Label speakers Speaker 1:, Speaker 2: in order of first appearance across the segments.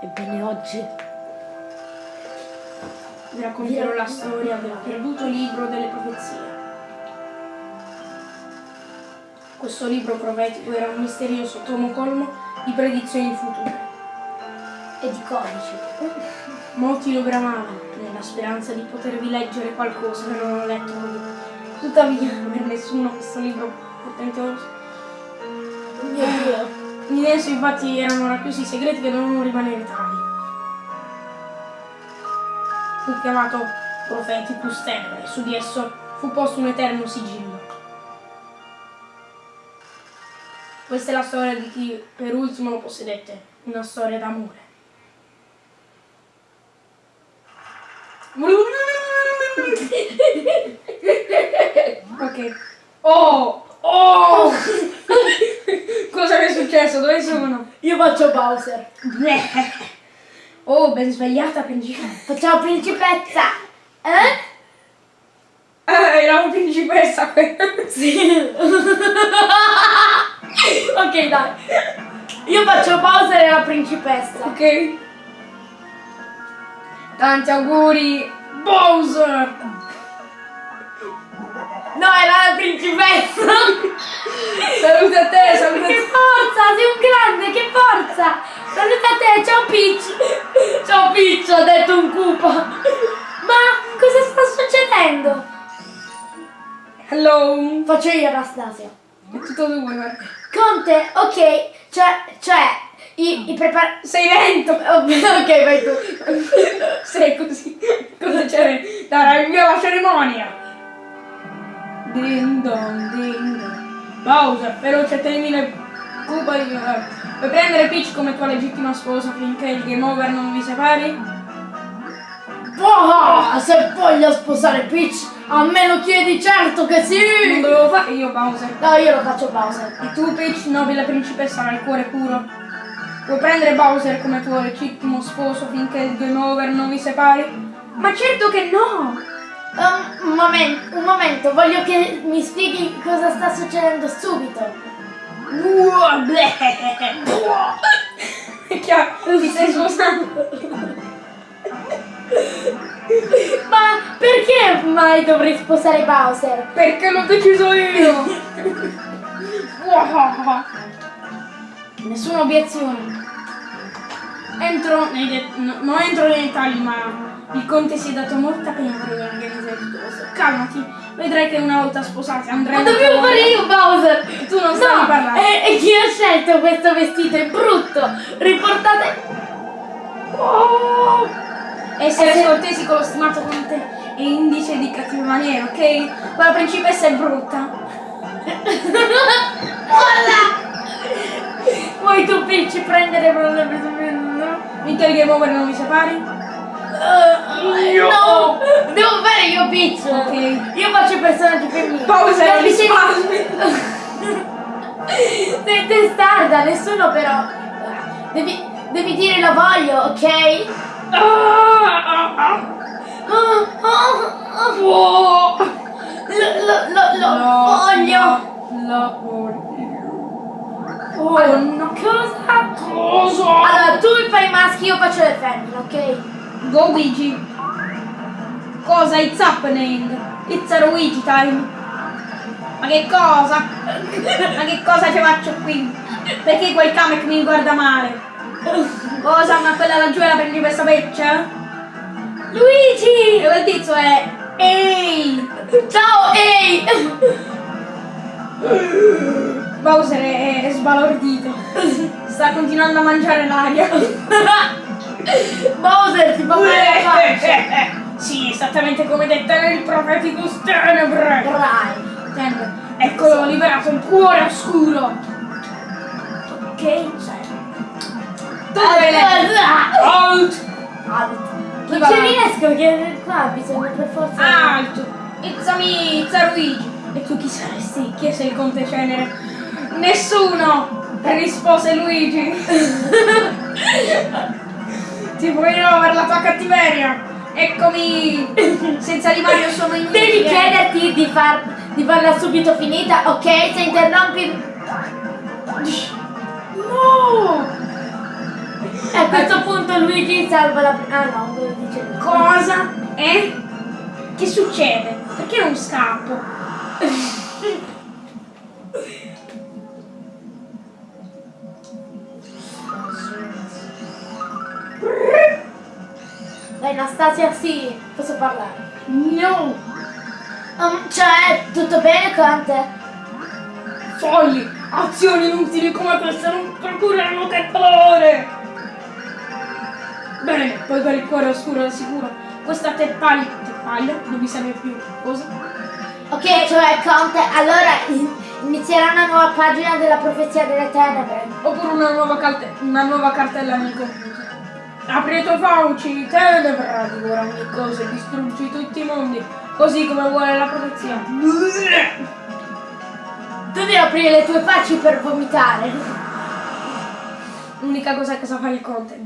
Speaker 1: Ebbene oggi
Speaker 2: Vi racconterò la storia del perduto libro delle profezie. Questo libro profetico era un misterioso tomo colmo di predizioni future.
Speaker 1: e di codici.
Speaker 2: Molti lo bramavano nella speranza di potervi leggere qualcosa che non ho letto. Tuttavia, per nessuno questo libro portentoso. Esso infatti erano racchiusi segreti che dovevano rimanere tali. Fu chiamato Propheticus Tenebre e su di esso fu posto un eterno sigillo. Questa è la storia di chi per ultimo lo possedette, una storia d'amore. ok. Oh! Successo? Dove sono?
Speaker 1: Io faccio Bowser.
Speaker 2: Oh, ben svegliata principessa.
Speaker 1: Facciamo principezza. Eh?
Speaker 2: Ah, era una principessa quella.
Speaker 1: Sì. ok, dai. Io faccio Bowser e la principessa.
Speaker 2: Ok. Tanti auguri, Bowser!
Speaker 1: No, era la principessa. Peach. Ciao Peach, ha detto un cupa. Ma cosa sta succedendo?
Speaker 2: Hello.
Speaker 1: Faccio io Anastasia.
Speaker 2: È tutto tu, guarda.
Speaker 1: Conte, ok, cioè, cioè, i, i prepar...
Speaker 2: Sei lento.
Speaker 1: Ok, vai tu.
Speaker 2: Sei così. Cosa c'è? Dai, il mio la cerimonia. Ding dong, ding dong. Bowser, veloce, termine Cuba eh, Vuoi prendere Peach come tua legittima sposa finché il game over non vi separi?
Speaker 1: Oh, se voglio sposare Peach, a me lo chiedi certo che
Speaker 2: Non
Speaker 1: sì.
Speaker 2: dovevo fare io, Bowser.
Speaker 1: No, io lo faccio Bowser.
Speaker 2: E tu, Peach, nobile principessa dal cuore puro, vuoi prendere Bowser come tuo legittimo sposo finché il game over non vi separi? Ma certo che no!
Speaker 1: Um, un momento, un momento, voglio che mi spieghi cosa sta succedendo subito.
Speaker 2: Chiaro, ti stai sposando.
Speaker 1: Ma perché mai dovrei sposare Bowser?
Speaker 2: Perché l'ho deciso io!
Speaker 1: Nessuna obiezione.
Speaker 2: Entro nei det- no, non entro nei dettagli, ma il conte si è dato molta pena per organizzare tutto questo. Calmati, vedrai che una volta sposati
Speaker 1: Ma
Speaker 2: andremo.
Speaker 1: dovevo fare io Bowser!
Speaker 2: Tu non
Speaker 1: No,
Speaker 2: parlando.
Speaker 1: e, e chi ha scelto questo vestito? È brutto! Riportate... Oh!
Speaker 2: Essere
Speaker 1: Eh,
Speaker 2: scortesi con lo stimato conte è indice di cattive maniere, ok? Quella principessa è brutta.
Speaker 1: Vuoi tu Peach prendere
Speaker 2: Finché il game over non vi separi?
Speaker 1: Uh, no! Devo fare io Peach!
Speaker 2: Ok.
Speaker 1: Io faccio i personaggi femminili.
Speaker 2: Bowser,
Speaker 1: Non mi sei-. Sei testarda, nessuno però. Devi, devi dire lo voglio, ok? Oh, oh, oh. Lo, lo, lo, voglio!
Speaker 2: Lo voglio.
Speaker 1: Oh no, cosa?
Speaker 2: Cosa?
Speaker 1: Allora, tu fai i maschi, io faccio le femmine, ok?
Speaker 2: Go Luigi. Cosa? It's happening. It's a Luigi time. Ma che cosa? Ma che cosa ci faccio qui? Perché quel Kamek mi guarda male? Cosa? Ma quella laggiù la principessa Peccia?
Speaker 1: Luigi!
Speaker 2: E quel tizio è... Ehi!
Speaker 1: Ciao, ehi!
Speaker 2: Bowser è, è sbalordito. Sta continuando a mangiare l'aria.
Speaker 1: Bowser ti fa fare la faccia!
Speaker 2: sì, esattamente come detta nel Propheticus Tenebre.
Speaker 1: Dai!
Speaker 2: Tenebre. Eccolo liberato il cuore oscuro.
Speaker 1: Ok.
Speaker 2: Tu dove leggi? Alt!
Speaker 1: Alt. Non ci riesco perché qua bisogna per forza.
Speaker 2: Alt! It's me, it's Luigi. E tu chi saresti? Chiese il conte Cenere. Nessuno! Rispose Luigi. Ti punirò per la tua cattiveria. Eccomi! Senza di Mario sono inutile.
Speaker 1: Devi chiederti di, far, di farla subito finita, ok? Se interrompi. No! Ecco, a questo punto Luigi salva la... Ah no, dice.
Speaker 2: Cosa? Eh? Che succede? Perché non scappo?
Speaker 1: Anastasia, sì, posso parlare.
Speaker 2: No!
Speaker 1: Um, cioè, tutto bene con te?
Speaker 2: Fogli! Azioni inutili come queste non procurano che dolore! Bene, poi per il cuore oscuro al sicuro. Questa te paglia, te paglia, non mi serve più. Cosa?
Speaker 1: Ok, cioè Conte, allora in- inizierà una nuova pagina della profezia delle tenebre.
Speaker 2: Oppure una nuova, una nuova cartella nel computer. Apri i tuoi fauci, tenebra, divora ogni cosa e distruggi tutti i mondi, così come vuole la profezia.
Speaker 1: Devi aprire le tue facce per vomitare.
Speaker 2: L'unica cosa che sa fare il conte.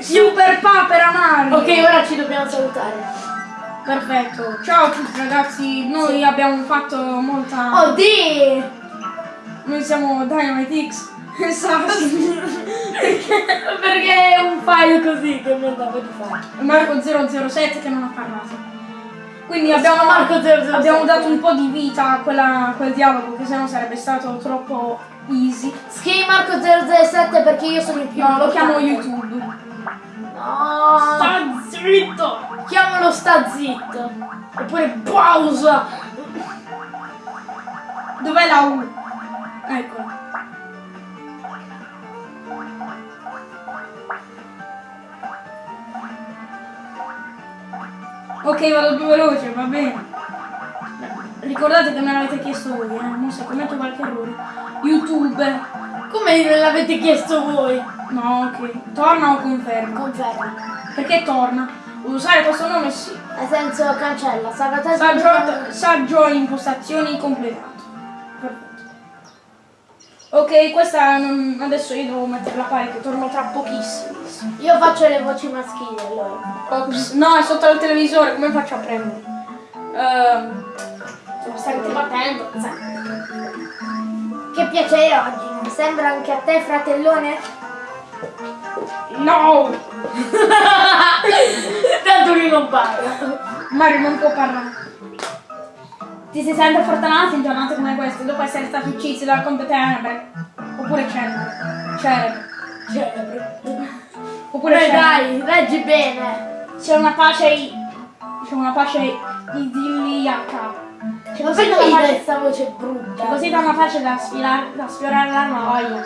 Speaker 2: Super papera Mario!
Speaker 1: Ok, ora ci dobbiamo salutare.
Speaker 2: Perfetto. Ciao a tutti ragazzi, noi abbiamo fatto molta...
Speaker 1: Oddio!
Speaker 2: Noi siamo Dynamite X. Esatto.
Speaker 1: Perché è un file così che mi andavo di fare.
Speaker 2: Marco 007 che non ha parlato. Quindi abbiamo,
Speaker 1: Marco 007.
Speaker 2: abbiamo dato un po' di vita a, quella- a quel dialogo che sennò sarebbe stato troppo easy.
Speaker 1: Scrivi Marco 007 perché io sono il più
Speaker 2: No, lo chiamo. YouTube.
Speaker 1: No!
Speaker 2: Sta zitto!
Speaker 1: Chiamalo sta zitto! Oppure pausa!
Speaker 2: Dov'è la U? Ecco. Ok, vado più veloce, va bene. Ricordate che me l'avete chiesto voi, eh? Non se commetto qualche errore. YouTube.
Speaker 1: Come me l'avete chiesto voi?
Speaker 2: No, ok. Torna o conferma?
Speaker 1: Conferma.
Speaker 2: Perché torna? Usare questo nome sì.
Speaker 1: Nel senso cancella. Salvataggio.
Speaker 2: Saggio, saggio impostazioni completato. Perfetto. Ok, questa non- adesso io devo metterla pari che torno tra pochissimo.
Speaker 1: Io faccio le voci maschili allora.
Speaker 2: Ops, no, è sotto il televisore, come faccio a prendere? Ehm,
Speaker 1: Stai battendo. Che piacere oggi. Mi sembra anche a te, fratellone?
Speaker 2: no!
Speaker 1: Tanto lui non parla.
Speaker 2: Mario non può parlare. Ti sei sempre fortunato in giornate come queste, dopo essere stati uccisi dal competenebre. Oppure cerebre. Cerebre.
Speaker 1: Celebre.
Speaker 2: Oppure
Speaker 1: Pure
Speaker 2: cerebre.
Speaker 1: dai, reggi bene.
Speaker 2: C'è una pace i- C'è una pace idilliaca. C'è così
Speaker 1: mi dai
Speaker 2: pace.
Speaker 1: questa voce brutta?
Speaker 2: C'è così tanta pace da, sfilare, da sfiorare la noia.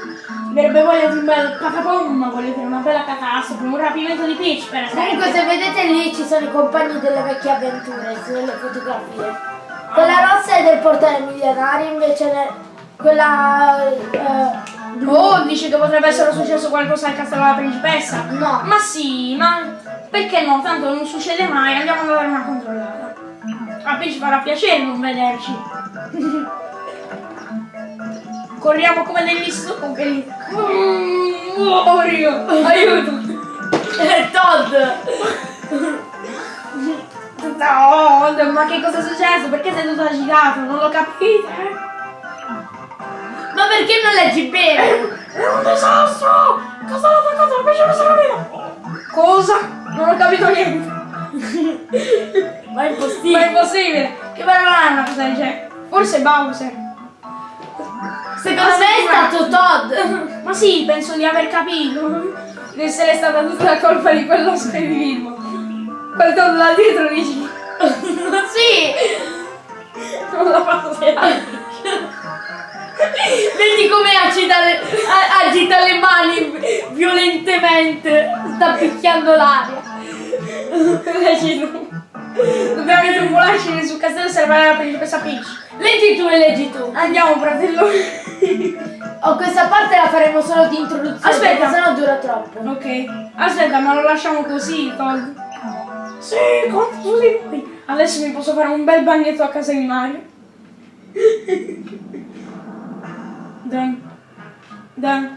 Speaker 2: Mi avrebbe voglia di un bel patapom, voglio dire una bella catastrofe, un rapimento di Peach per esempio.
Speaker 1: Comunque se vedete lì ci sono i compagni delle vecchie avventure, sulle fotografie. Quella rossa è del portale milionario, invece ne- quella eh.
Speaker 2: Oh, dici che potrebbe essere successo qualcosa al castello della principessa?
Speaker 1: No.
Speaker 2: Ma sì, ma perché no? Tanto non succede mai, andiamo a dare una controllata. A Peach farà piacere non vederci. Corriamo come degli stupidi. Mm, Muoio! Aiuto!
Speaker 1: È Todd!
Speaker 2: No, ma che cosa è successo? Perché sei tutto agitato? Non lo capite?
Speaker 1: Ma perché non leggi bene?
Speaker 2: È un disastro! Cosa l'ha attaccato? La pesce sarà viva! Cosa? Non ho capito niente!
Speaker 1: Ma è
Speaker 2: Ma è
Speaker 1: impossibile.
Speaker 2: impossibile! Che bella lana cosa dice? Forse Bowser.
Speaker 1: Secondo me è stato Todd.
Speaker 2: Ma sì, penso di aver capito. Di essere stata tutta la colpa di quello scrivimo. Quel tondo da dietro dici.
Speaker 1: Sì!
Speaker 2: Non l'ha fatto vedere.
Speaker 1: Vedi come agita le, agita le mani violentemente. Sta picchiando l'aria.
Speaker 2: Leggi tu. Dobbiamo intrufolarci sul castello e salvare la principessa Peach.
Speaker 1: Leggi tu e leggi tu.
Speaker 2: Andiamo, fratello.
Speaker 1: Oh, questa parte la faremo solo di introduzione.
Speaker 2: Aspetta.
Speaker 1: Perché sennò dura troppo.
Speaker 2: ok. Aspetta, ma lo lasciamo così, Todd? Sì, di noi. Adesso mi posso fare un bel bagnetto a casa di Mario. Dan. Dan.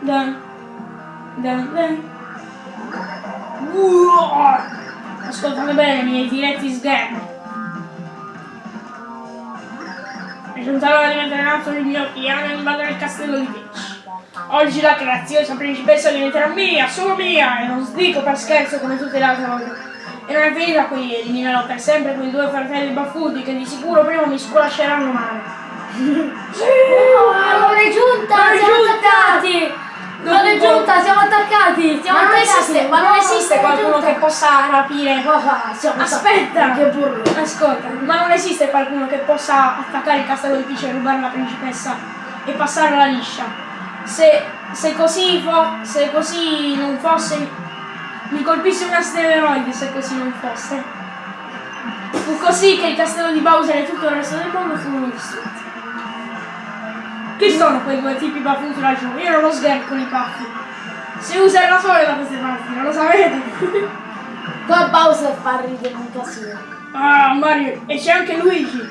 Speaker 2: Dan. Dan. Dan. Ascoltami bene, i miei diretti sgherri. Giunta l'ora di mettere in atto il mio piano e invadere il castello di Peach. Oggi la graziosa principessa diventerà mia, solo mia, e non dico per scherzo come tutte le altre volte. E non è finita qui, eliminerò per sempre quei due fratelli baffuti che di sicuro prima mi sculasceranno male.
Speaker 1: Oh, non è giunta,
Speaker 2: Non
Speaker 1: siamo
Speaker 2: giunta!
Speaker 1: attaccati! Non è giunta, siamo attaccati! Siamo
Speaker 2: Ma non
Speaker 1: attaccati.
Speaker 2: esiste, ma non
Speaker 1: No,
Speaker 2: esiste
Speaker 1: non
Speaker 2: qualcuno
Speaker 1: giunta.
Speaker 2: che possa rapire.
Speaker 1: Ah, siamo
Speaker 2: Aspetta!
Speaker 1: Che burro!
Speaker 2: Ascolta, ma non esiste qualcuno che possa attaccare il castello di Peach e rubare la principessa e passarla liscia. Se, se così fo- se così non fosse, mi colpisse un asteroide se così non fosse. Fu così che il castello di Bowser e tutto il resto del mondo furono distrutti. Chi sono quei due tipi baffuti laggiù? Io non lo sgherro con i baffi. Si usa il rasore da queste parti, non lo sapete?
Speaker 1: Qua Bowser fa ridere un casino.
Speaker 2: Ah, Mario, e c'è anche Luigi.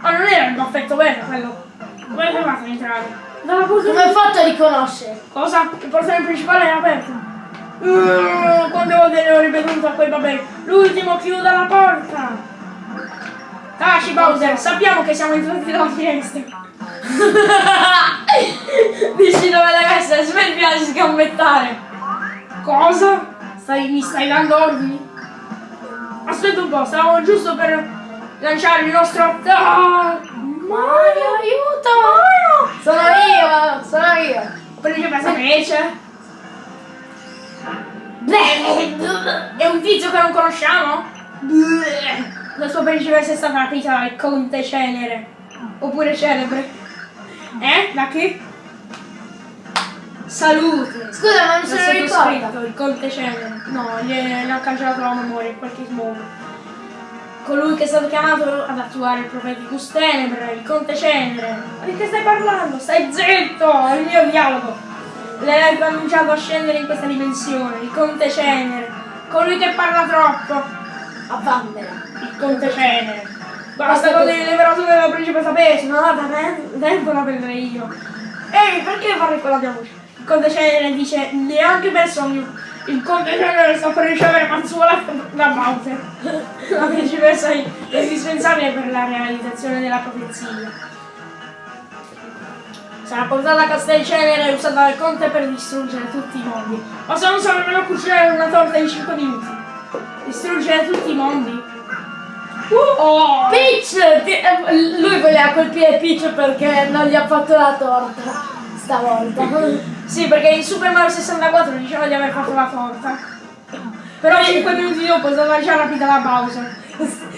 Speaker 2: Ma non era il baffetto vero quello. Come hai fatto ad entrare?
Speaker 1: Come hai fatto a riconoscere?
Speaker 2: Cosa? Il portone principale è aperto. Uh, quante volte ne ho ripetuto a quei babei? L'ultimo chiuda la porta! Taci Bowser, sappiamo che siamo entrati dalla finestra. Dici dove deve essere, smettila di sgambettare. Cosa? Stai, mi stai dando ordini? Aspetta un po', stavamo giusto per lanciare il nostro attacco.
Speaker 1: Mario, aiuto! Sono io, sono io.
Speaker 2: Principessa Peach? È un tizio che non conosciamo? La sua principessa è stata rapita dal conte Cenere. Oppure celebre. Eh? Da chi? Salute.
Speaker 1: Scusa, ma
Speaker 2: L'ha
Speaker 1: sono ricordato.
Speaker 2: sottoscritto, il conte Cenere. No, gli ha cancellato la memoria in qualche modo. Colui che è stato chiamato ad attuare il Propheticus Tenebre, il conte Cenere. Ma di che stai parlando? Stai zitto! È il mio dialogo. L'eletto ha annunciato a scendere in questa dimensione, il conte Cenere. Colui che parla troppo,
Speaker 1: A Vammela.
Speaker 2: il conte Cenere. Basta con le leverature della principessa non ha da tempo da prendere io. Ehi, perché parli con la mia voce? Il conte Cenere dice neanche per sogno. Il conte Cenere sta per ricevere mazzuola da Bowser. La principessa è indispensabile per la realizzazione della profezia. Sarà portata a Castelcenere e usata dal conte per distruggere tutti i mondi. Ma se non sa nemmeno cucinare una torta in 5 minuti. Distruggere tutti i mondi? Uh, oh!
Speaker 1: Peach! eh, lui voleva colpire Peach perché non gli ha fatto la torta stavolta.
Speaker 2: Sì, perché in Super Mario 64 diceva di aver fatto la torta. Però 5 minuti dopo è stata già rapita da Bowser.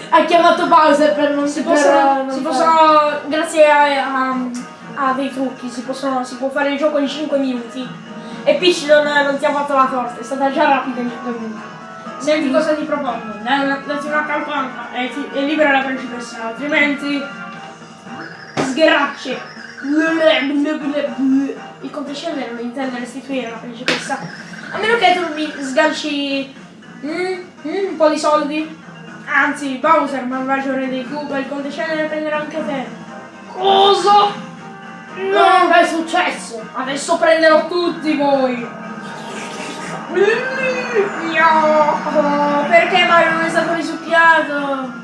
Speaker 1: ha chiamato Bowser per non
Speaker 2: Si
Speaker 1: per
Speaker 2: possono,
Speaker 1: non
Speaker 2: si
Speaker 1: fare-
Speaker 2: possono grazie a, a- a dei trucchi, si, possono, si può fare il gioco in 5 minuti. E Peach non, non ti ha fatto la torta, è stata già rapida in 5 minuti. Senti cosa ti propongo, dai una, campana e, ti, e libera la principessa, altrimenti sgheracce. Il conte Scendere non intende restituire la principessa, a meno che tu mi sganci mm, mm, un po' di soldi. Anzi, Bowser, malvagio re dei Koopa, il conte Scendere prenderà anche te. Cosa?
Speaker 1: No, che è successo?
Speaker 2: Adesso prenderò tutti voi! No! Perché Mario non è stato risucchiato?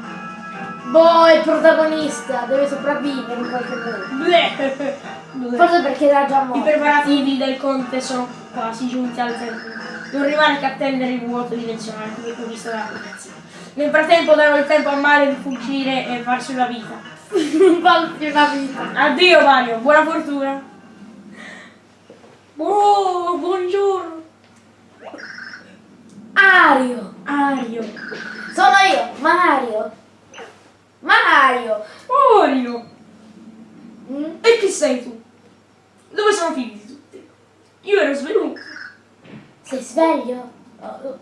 Speaker 1: Boh, è il protagonista, deve sopravvivere in qualche modo. Forse perché era già
Speaker 2: I
Speaker 1: morto.
Speaker 2: preparativi del conte sono quasi giunti al termine. Non rimane che attendere il vuoto dimensionale come previsto dalla profezia. Nel frattempo darò il tempo a Mario di fuggire e farsi una vita.
Speaker 1: Falsi una vita.
Speaker 2: Addio Mario, buona fortuna! Oh, buongiorno!
Speaker 1: Ario.
Speaker 2: Ario!
Speaker 1: Sono io, Mario. Mario.
Speaker 2: Mario!
Speaker 1: Mm?
Speaker 2: E chi sei tu? Dove sono finiti tutti? Io ero svenuto.
Speaker 1: Sei sveglio? Oh.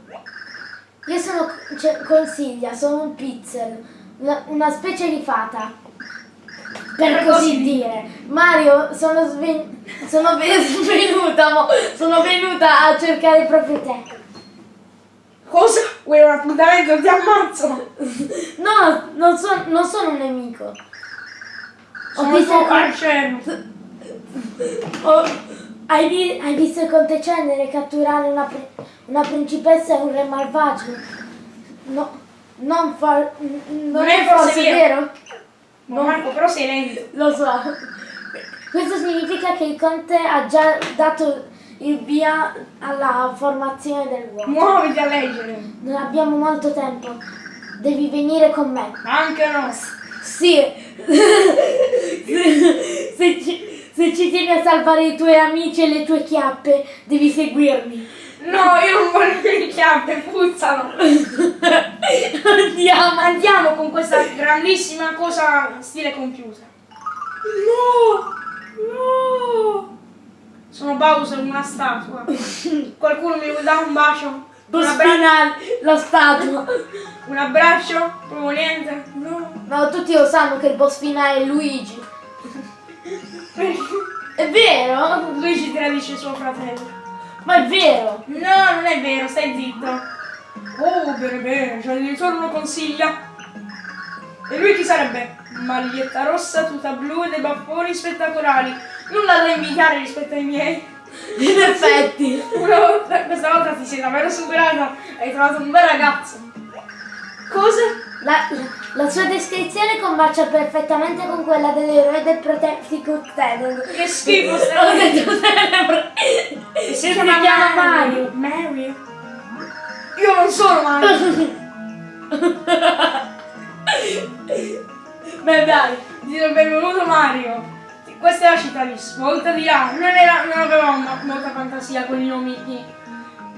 Speaker 1: Io sono cioè, consiglia, sono un pizzer, una, una specie di fata. Per così dire. Mario, sono, sven- sono ve- svenuta, mo- sono venuta a cercare proprio te.
Speaker 2: Cosa? Vuoi un appuntamento? Ti ammazzo!
Speaker 1: No, non, so- non sono un nemico.
Speaker 2: Sono il
Speaker 1: visto
Speaker 2: tuo.
Speaker 1: Oh, hai, vi- hai visto il conte Cenere catturare una, una principessa e un re malvagio? No, non Non, è
Speaker 2: forse vero?
Speaker 1: vero?
Speaker 2: Ma Marco, però sei lento.
Speaker 1: Lo so. Questo significa che il conte ha già dato il via alla formazione del vuoto.
Speaker 2: Muoviti a leggere.
Speaker 1: Non abbiamo molto tempo. Devi venire con me.
Speaker 2: Anche no.
Speaker 1: Sì. se, ci, se ci tieni a salvare i tuoi amici e le tue chiappe, devi seguirmi.
Speaker 2: No, io non voglio le chiappe, puzzano.
Speaker 1: Andiamo.
Speaker 2: Andiamo con questa grandissima cosa stile computer. No! No! Sono Bowser, una statua. Qualcuno mi dare un bacio? Un, abbra-
Speaker 1: Bospinal, la statua.
Speaker 2: un abbraccio? Proprio niente? No.
Speaker 1: No, tutti lo sanno che il boss finale è Luigi. È vero?
Speaker 2: Luigi tradisce suo fratello.
Speaker 1: È vero,
Speaker 2: stai zitto. Oh, bene, bene, c'è addirittura uno consiglia. E lui chi sarebbe? Maglietta rossa, tuta blu e dei baffoni spettacolari. Nulla da invidiare rispetto ai miei.
Speaker 1: In effetti.
Speaker 2: Una volta, questa volta ti sei davvero superata. Hai trovato un bel ragazzo. Cosa?
Speaker 1: La, la sua descrizione combacia perfettamente con quella dell'eroe del Protective Tenant.
Speaker 2: Che schifo
Speaker 1: Ho detto sempre.
Speaker 2: Si
Speaker 1: chiama Mario.
Speaker 2: Mario? Io non sono Mario.
Speaker 1: Beh dai.
Speaker 2: Ti do il benvenuto Mario. Questa è la città di Svolta di là. Non, era, non avevamo molta fantasia con i nomi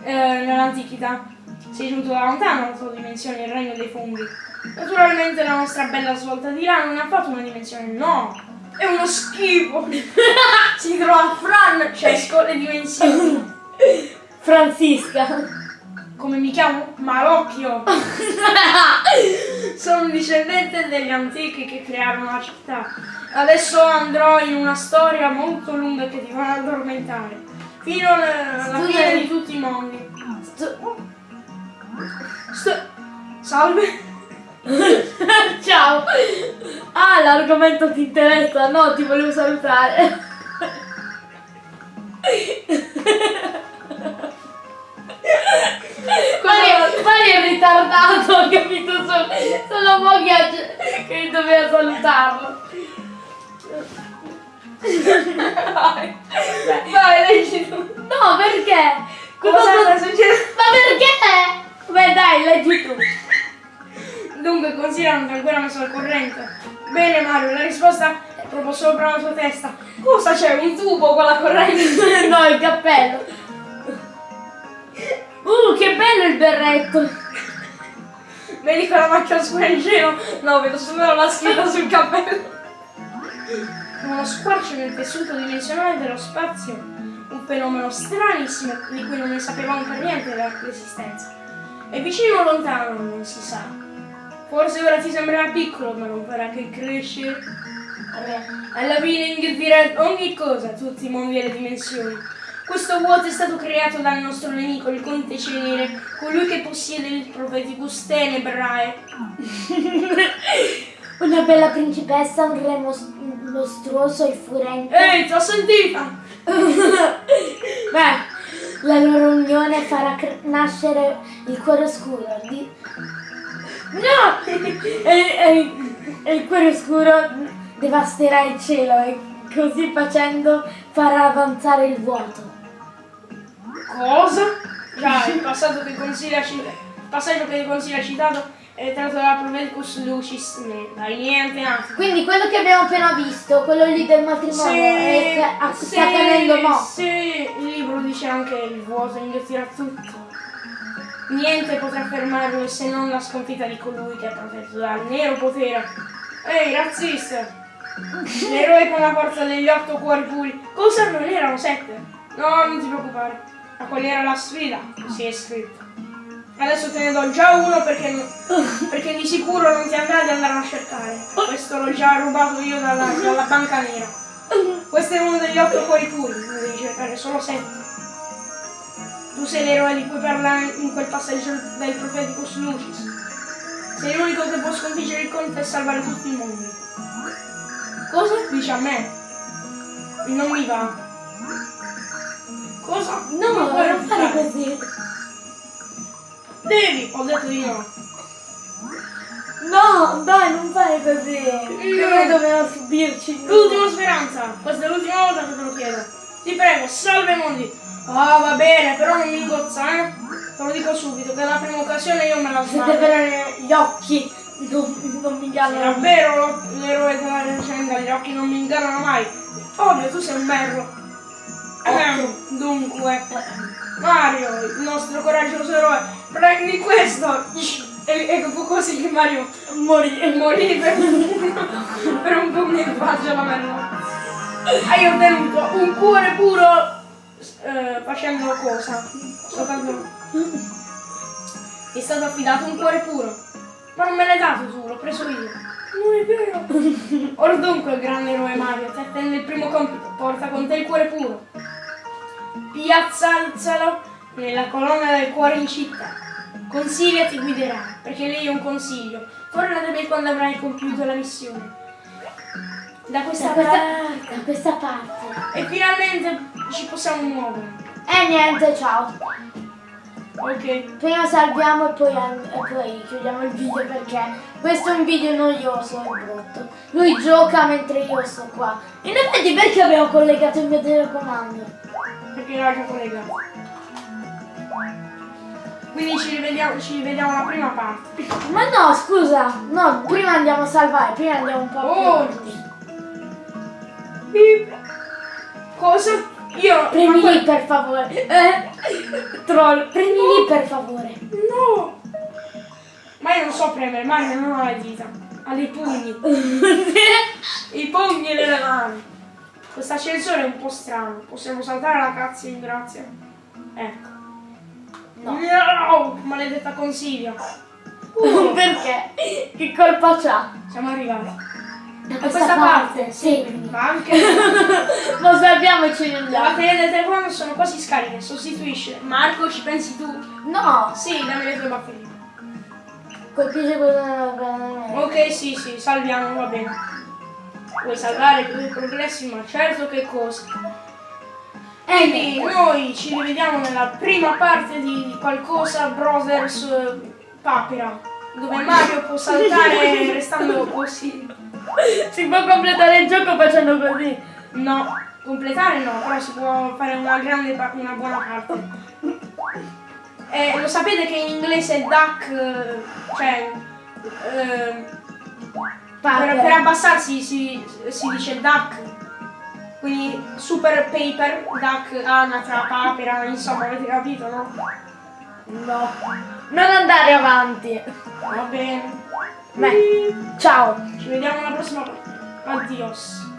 Speaker 2: eh, nell'antichità. Sei giunto da lontano la tua dimensione, il regno dei funghi. Naturalmente la nostra bella svolta di là non ha fatto una dimensione, no! È uno schifo! si trova Francesco le dimensioni.
Speaker 1: Francisca.
Speaker 2: Come mi chiamo? Malocchio! Sono un discendente degli antichi che crearono la città. Adesso andrò in una storia molto lunga che ti farà addormentare. Fino alla
Speaker 1: Studia-
Speaker 2: fine di tutti i mondi.
Speaker 1: Sto-
Speaker 2: Sto- Salve!
Speaker 1: Ciao. Ah, l'argomento ti interessa? No, ti volevo salutare. Mario, Mario è ritardato, ho capito solo, solo mo che, doveva salutarlo.
Speaker 2: Vai, leggi tu!
Speaker 1: No, perché?
Speaker 2: Cosa sta succedendo?
Speaker 1: Ma perché? Beh dai, leggi tu.
Speaker 2: Dunque, considerano che ancora messo al corrente. Bene Mario, la risposta è proprio sopra la tua testa. Cosa c'è? Un tubo con la corrente?
Speaker 1: no, il cappello. Uh, che bello il berretto.
Speaker 2: Vedi quella macchia scura in giro? No, vedo solo la scritta sul cappello. Uno squarcio nel tessuto dimensionale dello spazio. Un fenomeno stranissimo di cui non ne sapevamo per niente dell'esistenza. È vicino o lontano, non si sa. Forse ora ti sembrerà piccolo, ma non farà che crescere. Alla fine inghiottirà ogni cosa, tutti i mondi e le dimensioni. Questo vuoto è stato creato dal nostro nemico, il Conte Cenere, colui che possiede il Profeticus Tenebrae.
Speaker 1: Una bella principessa, un re mos- mostruoso e furente.
Speaker 2: Ehi, ti ho sentita!
Speaker 1: Beh, la loro unione farà nascere il cuore oscuro. Di... No! e, e- e il cuore oscuro devasterà il cielo e così facendo farà avanzare il vuoto.
Speaker 2: Cosa? Già, il passato che consiglia passaggio che ha citato è tratto dalla Profeticus Lucis, né, dai niente altro.
Speaker 1: Quindi quello che abbiamo appena visto, quello lì del matrimonio, è che ah, sta accadendo mo.
Speaker 2: sì, il libro dice anche il vuoto inghiottirà tutto. Niente potrà fermarlo se non la sconfitta di colui che è protetto dal nero potere. Ehi, razzista! L'eroe con la forza degli otto cuori puri. Cosa non erano sette? No, non ti preoccupare. Ma qual era la sfida? Così è scritto. Adesso te ne do già uno perché, perché di sicuro non ti andrà di andare a cercare. Questo l'ho già rubato io dalla, dalla banca nera. Questo è uno degli otto cuori puri, devi cercare solo sette. Tu sei l'eroe di cui parla in quel passaggio del Profeticus Lucis. Sei l'unico che può sconfiggere il conte e salvare tutti i mondi. Cosa? Dici a me? Non mi va. Cosa?
Speaker 1: No,
Speaker 2: Non puoi
Speaker 1: non fare così.
Speaker 2: Devi! Ho detto di no.
Speaker 1: No, dai, non fai così. Noi dobbiamo subirci.
Speaker 2: L'ultima speranza, questa è l'ultima volta che te lo chiedo. Ti prego, salve mondi. Ah, va bene, però non mi ingozza, eh. Te lo dico subito, che la prima occasione io me la sbaglio.
Speaker 1: te vedere gli occhi, non, non mi ingannano.
Speaker 2: Davvero l'eroe della leggenda, gli occhi non mi ingannano mai. Ovvio, tu sei un merlo. Ehm, dunque, Mario, il nostro coraggioso eroe, prendi questo. E, e fu così che Mario
Speaker 1: Morì.
Speaker 2: morì per, per un pugno in faccia alla merlo. Hai ottenuto un cuore puro eh, facendo cosa? Soltanto... Ti è stato affidato un cuore puro. Ma non me l'hai dato tu, l'ho preso io. Non è vero. Ora dunque, grande eroe Mario, ti attende il primo compito. Porta con te il cuore puro. Piazzalzalo nella colonna del cuore in città. Consiglia ti guiderà, perché lei è un consiglio. Torna da me quando avrai compiuto la missione. Da questa
Speaker 1: Da questa,
Speaker 2: parte.
Speaker 1: da questa parte.
Speaker 2: E finalmente ci possiamo muovere.
Speaker 1: E niente, ciao.
Speaker 2: Ok.
Speaker 1: Prima salviamo e poi, e poi chiudiamo il video perché questo è un video noioso e brutto. Lui gioca mentre io sto qua. In effetti perché abbiamo collegato il mio telecomando?
Speaker 2: Perché era già collegato. Quindi ci rivediamo, ci rivediamo la prima parte.
Speaker 1: Ma no, scusa, no, prima andiamo a salvare, prima andiamo un po' più
Speaker 2: Oh,
Speaker 1: avanti.
Speaker 2: Bip. Cosa? Io.
Speaker 1: Premi lì per favore. Eh? Troll, premi lì per favore.
Speaker 2: No! Ma io non so premere, Mario non ha le dita. Ha dei pugni. I pugni nelle mani. Questo ascensore è un po' strano. Possiamo saltare la cazzo in grazia. Ecco.
Speaker 1: No.
Speaker 2: No! Maledetta consiglia. Uh,
Speaker 1: Perché? Che colpa c'ha?
Speaker 2: siamo arrivati.
Speaker 1: Da
Speaker 2: Da questa parte,
Speaker 1: Sì.
Speaker 2: Ma anche.
Speaker 1: Lo salviamo e ci
Speaker 2: Le
Speaker 1: rendiamo.
Speaker 2: batterie del telefono sono quasi scariche, sostituisce. Marco, ci pensi tu?
Speaker 1: No,
Speaker 2: Sì, dammi le tue batterie.
Speaker 1: colpisce bene.
Speaker 2: Ok, sì, sì, salviamo, va bene. Puoi salvare i tuoi progressi, ma certo che cosa. Quindi noi ci rivediamo nella prima parte di qualcosa Brothers eh, Papera, dove Mario può saltare restando così.
Speaker 1: Si può completare il gioco facendo così.
Speaker 2: No, completare no, però si può fare una grande una buona parte. E lo sapete che in inglese duck, eh, cioè eh, per, per abbassarsi si, si dice duck. Quindi super paper, duck, anatra, papera, insomma avete capito, no?
Speaker 1: No. Non andare avanti.
Speaker 2: Va bene.
Speaker 1: Beh, ciao.
Speaker 2: Ci vediamo alla prossima. Addios.